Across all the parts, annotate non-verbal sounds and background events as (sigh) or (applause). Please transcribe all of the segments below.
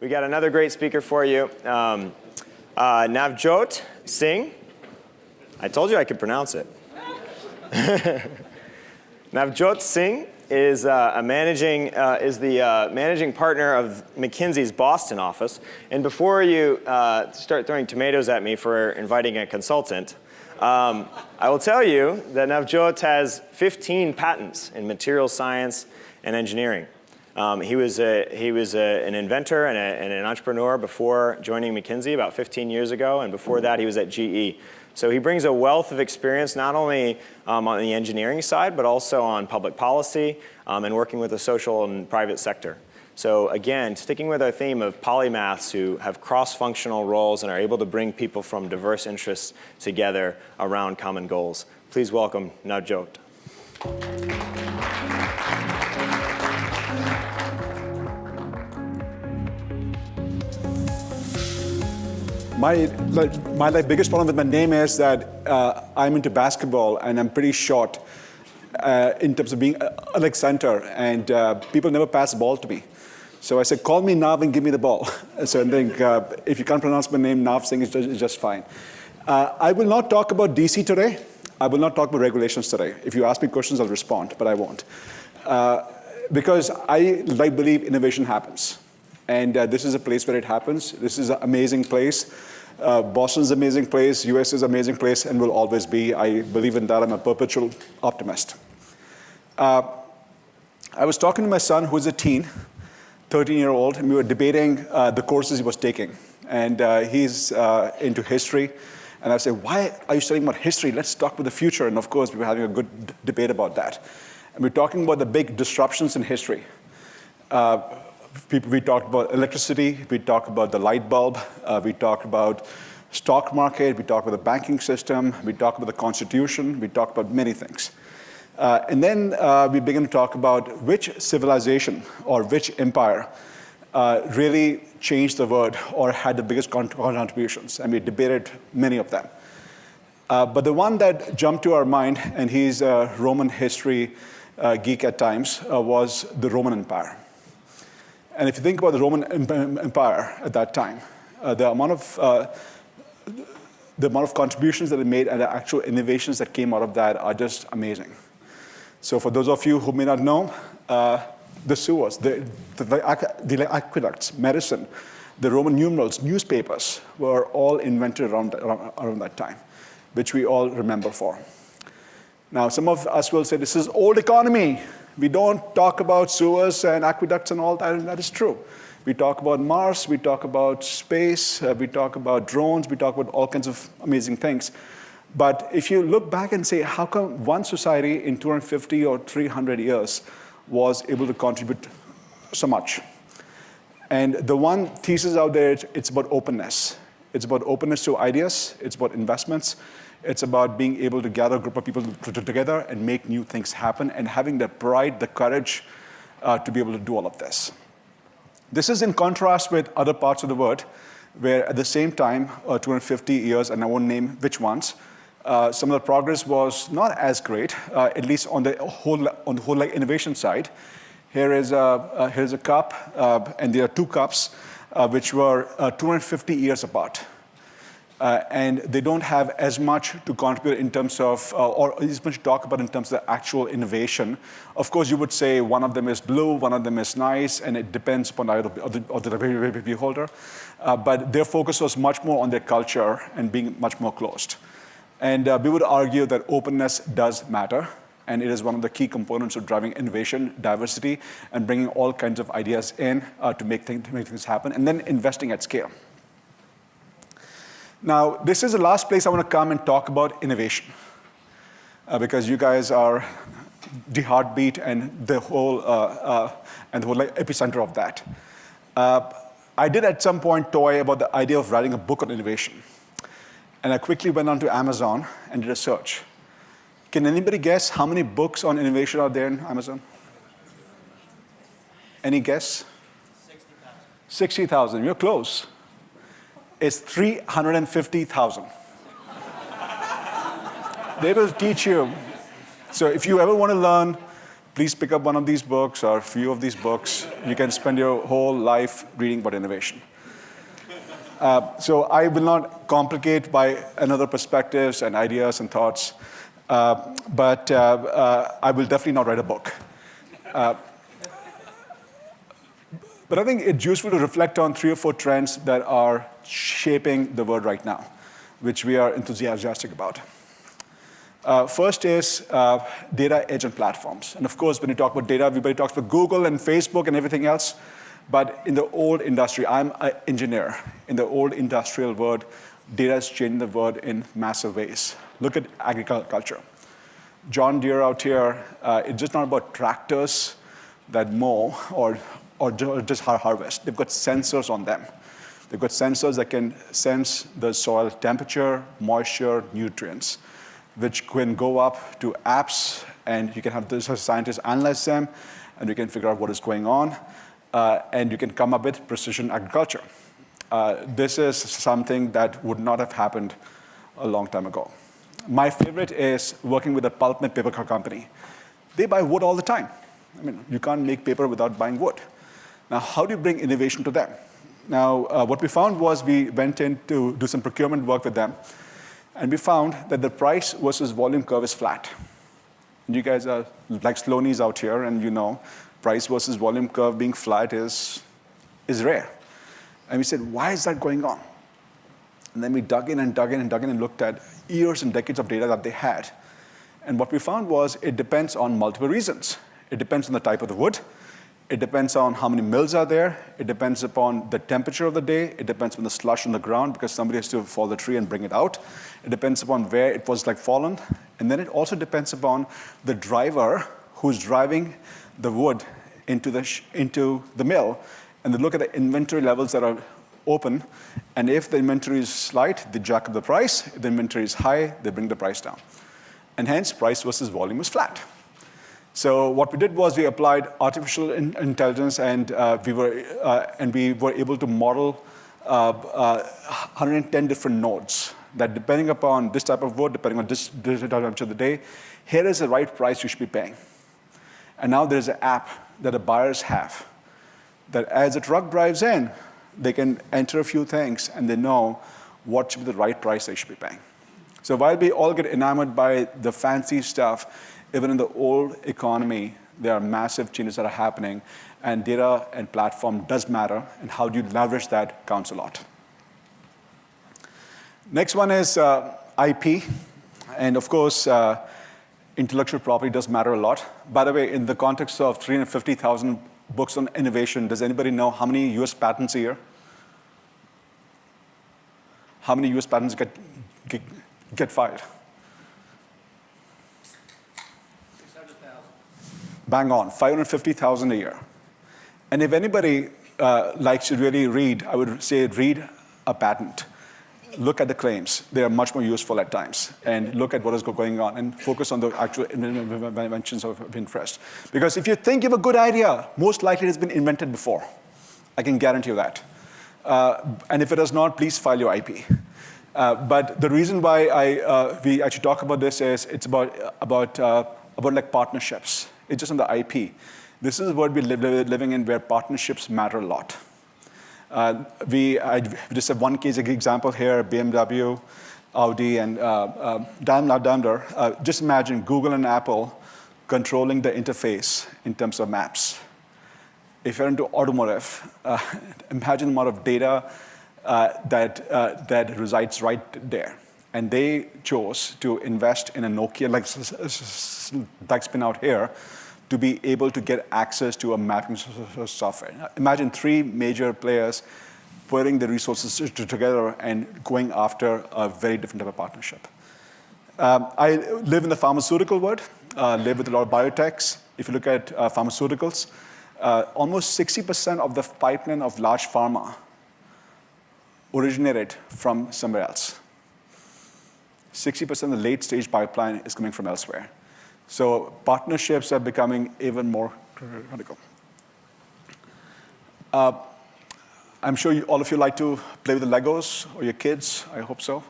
We got another great speaker for you. Um, uh, Navjot Singh. I told you I could pronounce it. (laughs) Navjot Singh is uh, a managing uh, is the uh, managing partner of McKinsey's Boston office. And before you uh, start throwing tomatoes at me for inviting a consultant, um, I will tell you that Navjot has 15 patents in materials science and engineering. Um, he was, a, he was a, an inventor and, a, and, an entrepreneur before joining McKinsey about 15 years ago, and before that he was at GE. So he brings a wealth of experience not only um, on the engineering side, but also on public policy um, and working with the social and private sector. So again, sticking with our theme of polymaths who have cross-functional roles and are able to bring people from diverse interests together around common goals. Please welcome Navjot. My, my biggest problem with my name is that uh, I'm into basketball and I'm pretty short uh, in terms of being a, uh, like center and uh, people never pass the ball to me. So I said, call me Nav and give me the ball. (laughs) so I think uh, if you can't pronounce my name, Nav Singh is just, is just fine. I will not talk about DC today. I will not talk about regulations today. If you ask me questions, I'll respond, but I won't. Because I like believe innovation happens. And uh, this is a place where it happens. This is an amazing place. Uh, Boston's an amazing place, US is an amazing place, and will always be. I believe in that. I'm a perpetual optimist. Uh, I was talking to my son, who's a teen, 13-year-old, and we were debating uh, the courses he was taking. And uh, he's uh, into history. And I said, why are you studying about history? Let's talk about the future. And of course, we were having a good debate about that. And we're talking about the big disruptions in history. Uh, people, we talked about electricity, we talked about the light bulb, uh, we talked about stock market, we talked about the banking system, we talked about the constitution, we talked about many things. Uh, and then uh, we begin to talk about which civilization or which empire uh, really changed the world or had the biggest contributions. And we debated many of them. Uh, but the one that jumped to our mind, and he's a Roman history uh, geek at times, was the Roman Empire. And if you think about the Roman Empire at that time, the amount of the amount of contributions that they made and the actual innovations that came out of that are just amazing. So for those of you who may not know, uh, the sewers, the, the, the, aqueducts, medicine, the Roman numerals, newspapers were all invented around, around, around that time, which we all remember for. Now, some of us will say this is old economy. We don't talk about sewers and aqueducts and all that, and that is true. We talk about Mars, we talk about space, uh, we talk about drones, we talk about all kinds of amazing things. But if you look back and say, how come one society in 250 or 300 years was able to contribute so much? And the one thesis out there, it's about openness. It's about openness to ideas. It's about investments. It's about being able to gather a group of people together and make new things happen and having the pride, the courage uh, to be able to do all of this. This is in contrast with other parts of the world where at the same time, uh, 250 years, and I won't name which ones, uh, some of the progress was not as great, uh, at least on the whole, on the whole like innovation side. Here is a, uh, here's a cup, uh, and there are two cups, uh, which were 250 years apart. And they don't have as much to contribute in terms of, or as much to talk about in terms of the actual innovation. Of course, you would say one of them is blue, one of them is nice, and it depends upon the, the, the beholder. but their focus was much more on their culture and being much more closed. And uh, we would argue that openness does matter, and it is one of the key components of driving innovation, diversity, and bringing all kinds of ideas in uh, to, make things, to make things happen, and then investing at scale. Now, this is the last place I want to come and talk about innovation, uh, because you guys are the heartbeat and the whole, uh, uh, and the whole like, epicenter of that. Uh, I did at some point toy about the idea of writing a book on innovation. And I quickly went onto Amazon and did a search. Can anybody guess how many books on innovation are there in Amazon? Any guess? 60,000. 60,000, you're close. It's 350,000. they will teach you. So if you ever want to learn please pick up one of these books or a few of these books. You can spend your whole life reading about innovation. Uh, so I will not complicate by another perspectives and ideas and thoughts, uh, but uh, uh I will definitely not write a book. But I think it's useful to reflect on three or four trends that are shaping the world right now, which we are enthusiastic about. Uh, first is uh, data edge and platforms. And of course, when you talk about data, everybody talks about Google and Facebook and everything else. But in the old industry, I'm an engineer. In the old industrial world, data has changed the world in massive ways. Look at agriculture. John Deere out here, uh, it's just not about tractors that mow or or just harvest. They've got sensors on them. They've got sensors that can sense the soil temperature, moisture, nutrients, which can go up to apps, and you can have the scientists analyze them, and you can figure out what is going on, uh, and you can come up with precision agriculture. Uh, this is something that would not have happened a long time ago. My favorite is working with a pulp and paper company. They buy wood all the time. I mean, you can't make paper without buying wood. Now, how do you bring innovation to them? Now, uh, what we found was we went in to do some procurement work with them, and we found that the price versus volume curve is flat. And you guys are like Sloanies out here, and you know price versus volume curve being flat is, is rare. And we said, why is that going on? And then we dug in and dug in and dug in and looked at years and decades of data that they had. And what we found was it depends on multiple reasons. It depends on the type of the wood. It depends on how many mills are there. It depends upon the temperature of the day. It depends on the slush on the ground because somebody has to fall the tree and bring it out. It depends upon where it was like fallen. And then it also depends upon the driver who's driving the wood into the, into the mill. And they look at the inventory levels that are open. And if the inventory is slight, they jack up the price. If the inventory is high, they bring the price down. And hence, price versus volume is flat. So what we did was we applied artificial in intelligence and, uh, we were, uh, and we were able to model uh, 110 uh, different nodes that depending upon this type of wood, depending on this, this time of the day, here is the right price you should be paying. And now there's an app that the buyers have that as a truck drives in, they can enter a few things and they know what should be the right price they should be paying. So while we all get enamored by the fancy stuff, even in the old economy, there are massive changes that are happening, and data and platform does matter, and how do you leverage that counts a lot. Next one is uh, IP, and of course, uh, intellectual property does matter a lot. By the way, in the context of 350,000 books on innovation, does anybody know how many US patents a year? How many US patents get, get, get filed? Bang on, 550,000 a year. And if anybody uh, likes to really read, I would say read a patent. Look at the claims. They are much more useful at times. And look at what is going on and focus on the actual inventions of interest. Because if you think you have a good idea, most likely it has been invented before. I can guarantee you that. Uh, and if it has not, please file your IP. Uh, but the reason why I, uh, we actually talk about this is it's about, about, uh, about like partnerships. It's just on the IP. This is what we're living in where partnerships matter a lot. Uh, we, I just have one case example here, BMW, Audi, and uh, uh, Daimler. Uh, just imagine Google and Apple controlling the interface in terms of maps. If you're into automotive, uh, (laughs) imagine the amount of data uh, that, uh, that resides right there. And they chose to invest in a Nokia, like, like spin out here, to be able to get access to a mapping software. Imagine three major players putting the resources together and going after a very different type of partnership. Um, I live in the pharmaceutical world, uh, live with a lot of biotechs. If you look at uh, pharmaceuticals, uh, almost 60% of the pipeline of large pharma originated from somewhere else. 60% of the late stage pipeline is coming from elsewhere. So partnerships are becoming even more critical. Uh, I'm sure you, all of you like to play with the Legos or your kids, I hope so.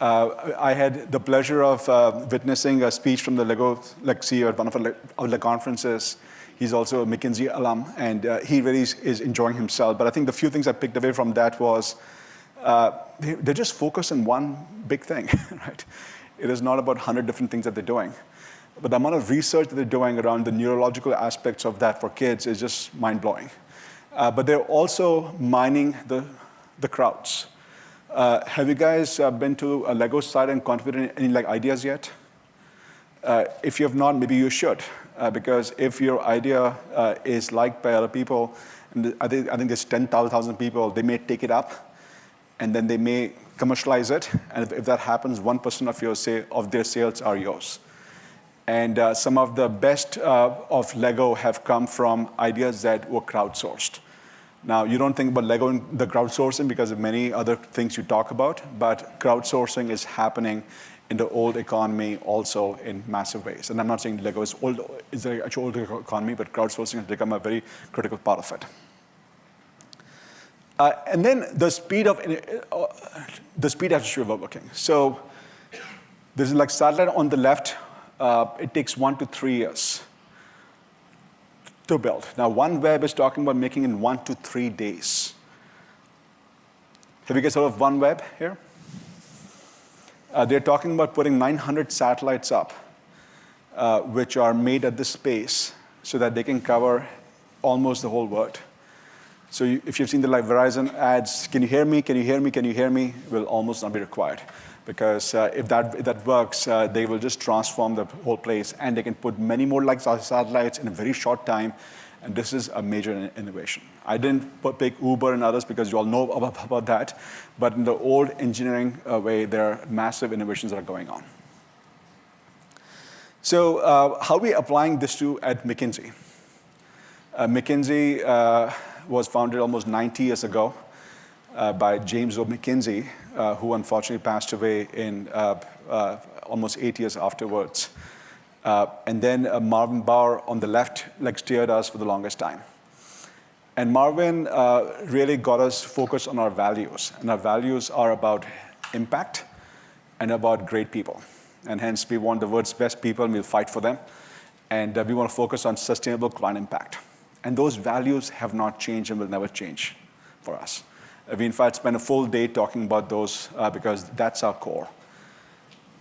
Uh, I had the pleasure of uh, witnessing a speech from the Lego like CEO at one of our, the conferences. He's also a McKinsey alum, and uh, he really is, is, enjoying himself. But I think the few things I picked away from that was uh, they, they just focus on one big thing, (laughs) right? It is not about 100 different things that they're doing. But the amount of research that they're doing around the neurological aspects of that for kids is just mind-blowing. Uh, but they're also mining the, the crowds. Uh, have you guys uh, been to a Lego site and contributed any like ideas yet? Uh, if you have not, maybe you should, uh, because if your idea uh, is liked by other people, and I think, I think there's 10,000 people, they may take it up, and then they may commercialize it, and if, if that happens, 1% of, your say, of their sales are yours. And uh, some of the best of Lego have come from ideas that were crowdsourced. Now, you don't think about Lego and the crowdsourcing because of many other things you talk about, but crowdsourcing is happening in the old economy also in massive ways. And I'm not saying Lego is old, is an actual old economy, but crowdsourcing has become a very critical part of it. Uh, and then the speed of uh, the speed at which we're working. So this is like satellite on the left. Uh, it takes one to three years to build. Now, OneWeb is talking about making in one to three days. Have you guys heard of OneWeb here? Uh, they're talking about putting 900 satellites up, uh, which are made at this space so that they can cover almost the whole world. So you, if you've seen the like Verizon ads, can you hear me, can you hear me, can you hear me, will almost not be required because uh, if, that, if that works, uh, they will just transform the whole place and they can put many more like satellites in a very short time. And this is a major innovation. I didn't pick Uber and others because you all know about, about that. But in the old engineering uh, way, there are massive innovations that are going on. So uh, how are we applying this to at McKinsey? Uh, McKinsey uh, was founded almost 90 years ago by James O. McKinsey, uh, who unfortunately passed away in uh, uh, almost eight years afterwards. and then Marvin Bower on the left like steered us for the longest time. And Marvin really got us focused on our values. And our values are about impact and about great people. And hence, we want the world's best people, and we'll fight for them. And uh, we want to focus on sustainable client impact. And those values have not changed and will never change for us. We, in fact, spent a full day talking about those uh, because that's our core.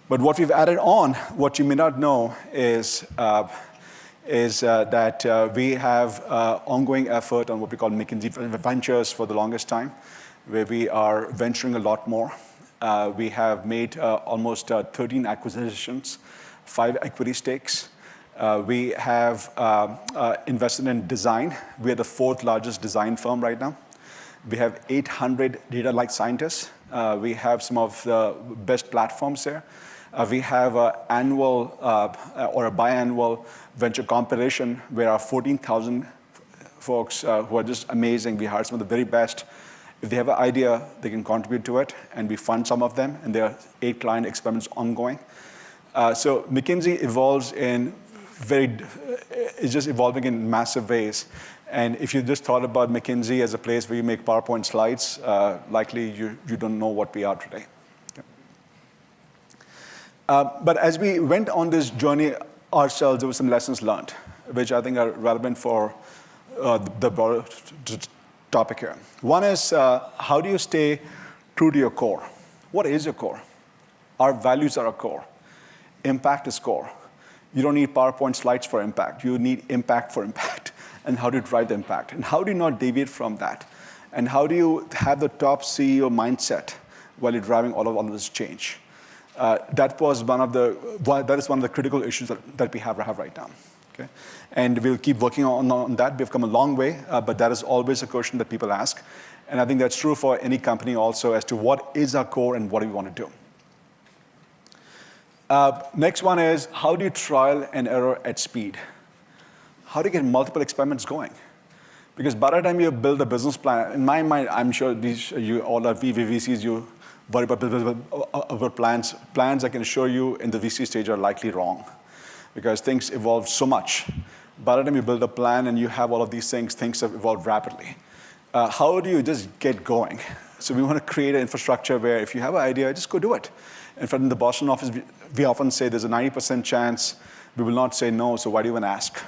But what we've added on, what you may not know, is, uh, is uh, that uh, we have uh, ongoing effort on what we call McKinsey Ventures for the longest time, where we are venturing a lot more. Uh, we have made almost 13 acquisitions, five equity stakes. we have invested in design. We are the fourth largest design firm right now. We have 800 data-like scientists. Uh, we have some of the best platforms there. Uh, we have an annual uh, or a biannual venture competition where our 14,000 folks uh, who are just amazing, we hire some of the very best. If they have an idea, they can contribute to it, and we fund some of them, and there are eight client experiments ongoing. Uh, so McKinsey evolves in very, it's just evolving in massive ways. And if you just thought about McKinsey as a place where you make PowerPoint slides, uh, likely you, you don't know what we are today. Uh, but as we went on this journey ourselves, there were some lessons learned, which I think are relevant for uh, the broader topic here. One is, uh, how do you stay true to your core? What is your core? Our values are our core. Impact is core. You don't need PowerPoint slides for impact. You need impact for impact and how do you drive the impact? And how do you not deviate from that? And how do you have the top CEO mindset while you're driving all of, all of this change? Uh, that was one of the, that is one of the critical issues that, that we have, have right now. Okay? And we'll keep working on, on that. We've come a long way, uh, but that is always a question that people ask. And I think that's true for any company also as to what is our core and what do we want to do. Uh, next one is, how do you trial and error at speed? How do you get multiple experiments going? Because by the time you build a business plan, in my mind, I'm sure these, you all are VCs, you worry about, about plans. Plans I can assure you in the VC stage are likely wrong because things evolve so much. By the time you build a plan and you have all of these things, things have evolved rapidly. Uh, how do you just get going? So we want to create an infrastructure where if you have an idea, just go do it. In fact, in the Boston office, we, we often say there's a 90% chance we will not say no, so why do you even ask?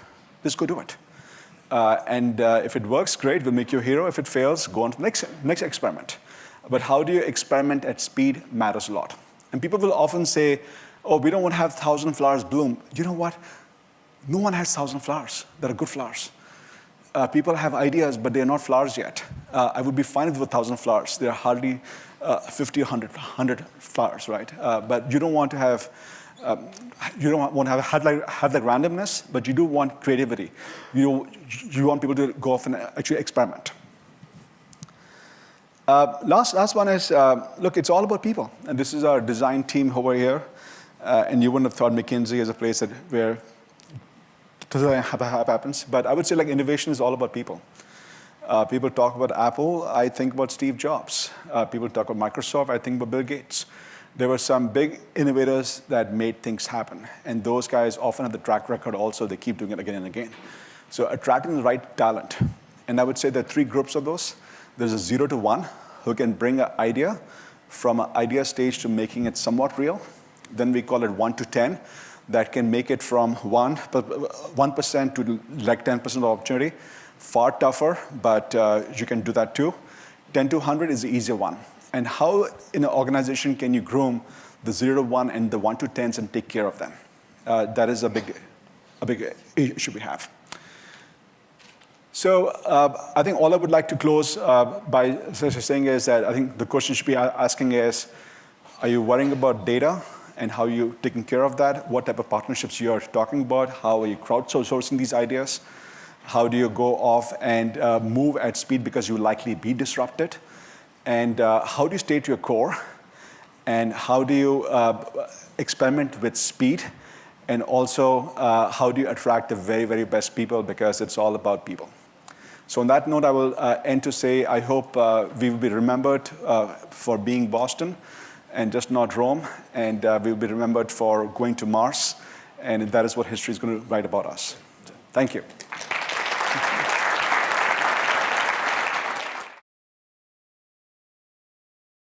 Just go do it. Uh, and uh, if it works, great, we'll make you a hero. If it fails, go on to the next, next experiment. But how do you experiment at speed matters a lot. And people will often say, oh, we don't want to have 1,000 flowers bloom. You know what? No one has 1,000 flowers that are good flowers. Uh, people have ideas, but they're not flowers yet. Uh, I would be fine with 1,000 flowers. There are hardly uh, 50 or 100, 100 flowers, right? Uh, but you don't want to have um, you don't want to have, like randomness, but you do want creativity. You, you want people to go off and actually experiment. Uh, last, last one is, uh, look, it's all about people. And this is our design team over here. Uh, and you wouldn't have thought McKinsey is a place that where design happens. But I would say like innovation is all about people. Uh, people talk about Apple, I think about Steve Jobs. Uh, people talk about Microsoft, I think about Bill Gates there were some big innovators that made things happen. And those guys often have the track record also. They keep doing it again and again. So attracting the right talent. And I would say there are three groups of those. There's a zero to one who can bring an idea from an idea stage to making it somewhat real. Then we call it one to 10 that can make it from 1, 1% to like 10% of opportunity. Far tougher, but uh, you can do that too. 10 to 100 is the easier one and how in an organization can you groom the zero to one and the one to tens and take care of them? Uh, that is a big, a big issue we have. So uh, I think all I would like to close uh, by saying is that I think the question should be asking is, are you worrying about data and how you taking care of that? What type of partnerships you are talking about? How are you crowdsourcing these ideas? How do you go off and uh, move at speed because you'll likely be disrupted? And uh, how do you stay to your core? And how do you uh, experiment with speed? And also, uh, how do you attract the very, very best people? Because it's all about people. So on that note, I will uh, end to say, I hope uh, we will be remembered uh, for being Boston and just not Rome. And we will be remembered for going to Mars. And that is what history is going to write about us. Thank you.